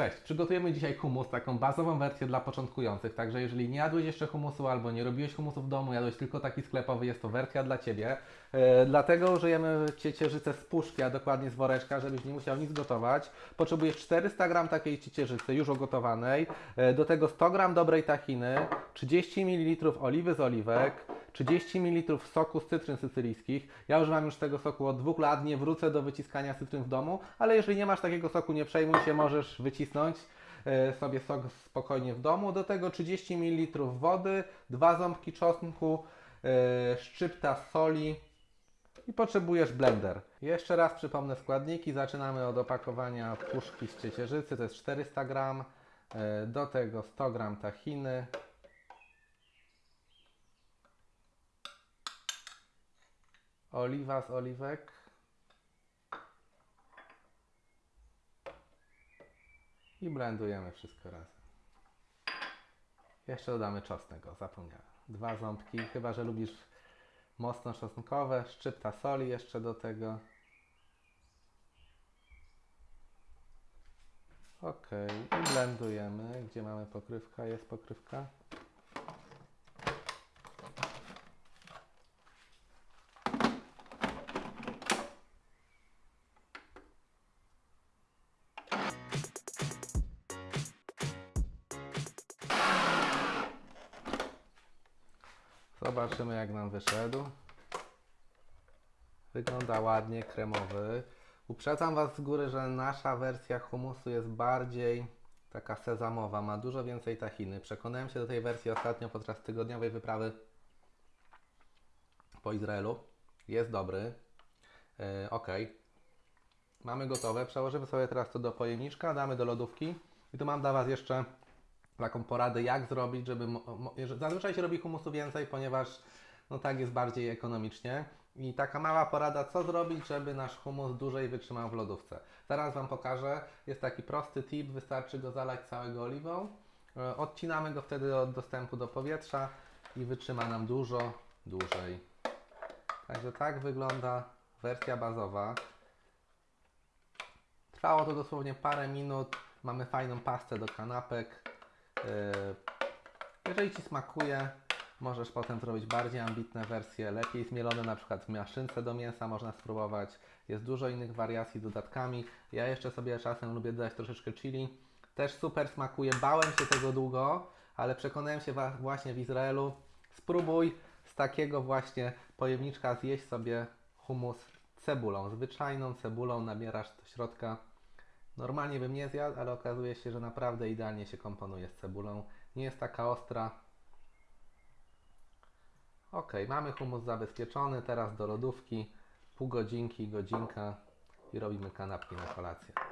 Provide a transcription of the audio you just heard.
Cześć, przygotujemy dzisiaj humus, taką bazową wersję dla początkujących, także jeżeli nie jadłeś jeszcze humusu albo nie robiłeś humusu w domu, jadłeś tylko taki sklepowy, jest to wersja dla Ciebie. E, dlatego użyjemy ciecierzycy z puszki, a dokładnie z woreczka, żebyś nie musiał nic gotować. Potrzebujesz 400 g takiej ciecierzycy już ugotowanej, e, do tego 100 g dobrej tahiny, 30 ml oliwy z oliwek, 30 ml soku z cytryn sycylijskich. Ja używam już tego soku od dwóch lat, nie wrócę do wyciskania cytryn w domu, ale jeżeli nie masz takiego soku, nie przejmuj się, możesz wycisnąć e, sobie sok spokojnie w domu. Do tego 30 ml wody, dwa ząbki czosnku, e, szczypta soli i potrzebujesz blender. Jeszcze raz przypomnę składniki. Zaczynamy od opakowania puszki z ciecierzycy, to jest 400 g. e, Do tego 100 g tahiny, oliwa z oliwek. I blendujemy wszystko razem. Jeszcze dodamy czosnek, o zapomniałem. Dwa ząbki, chyba że lubisz mocno czosnkowe, szczypta soli jeszcze do tego. Ok, i blendujemy. Gdzie mamy pokrywka? Jest pokrywka. Zobaczymy jak nam wyszedł. Wygląda ładnie, kremowy. Uprzedzam Was z góry, że nasza wersja humusu jest bardziej taka sezamowa, ma dużo więcej tahiny. Przekonałem się do tej wersji ostatnio podczas tygodniowej wyprawy po Izraelu. Jest dobry. Yy, ok. Mamy gotowe. Przełożymy sobie teraz to do pojemniczka, damy do lodówki. I tu mam dla Was jeszcze taką poradę, jak zrobić, żeby. Zazwyczaj się robi humusu więcej, ponieważ no tak jest bardziej ekonomicznie. I taka mała porada, co zrobić, żeby nasz humus dłużej wytrzymał w lodówce. Zaraz Wam pokażę. Jest taki prosty tip, wystarczy go zalać całego oliwą. E, Odcinamy go wtedy od dostępu do powietrza i wytrzyma nam dużo dłużej. Także tak wygląda wersja bazowa. Trwało to dosłownie parę minut. Mamy fajną pastę do kanapek. Yy, Jeżeli Ci smakuje, możesz potem zrobić bardziej ambitne wersje, lepiej zmielone, na przykład w maszynce do mięsa można spróbować. Jest dużo innych wariacji dodatkami. Ja jeszcze sobie czasem lubię dodać troszeczkę chili. Też super smakuje. Bałem się tego długo, ale przekonałem się właśnie w Izraelu. Spróbuj z takiego właśnie pojemniczka zjeść sobie humus cebulą. Zwyczajną cebulą nabierasz do środka. Normalnie bym nie zjadł, ale okazuje się, że naprawdę idealnie się komponuje z cebulą. Nie jest taka ostra. Ok, mamy humus zabezpieczony. Teraz do lodówki. Pół godzinki, godzinka i robimy kanapki na kolację.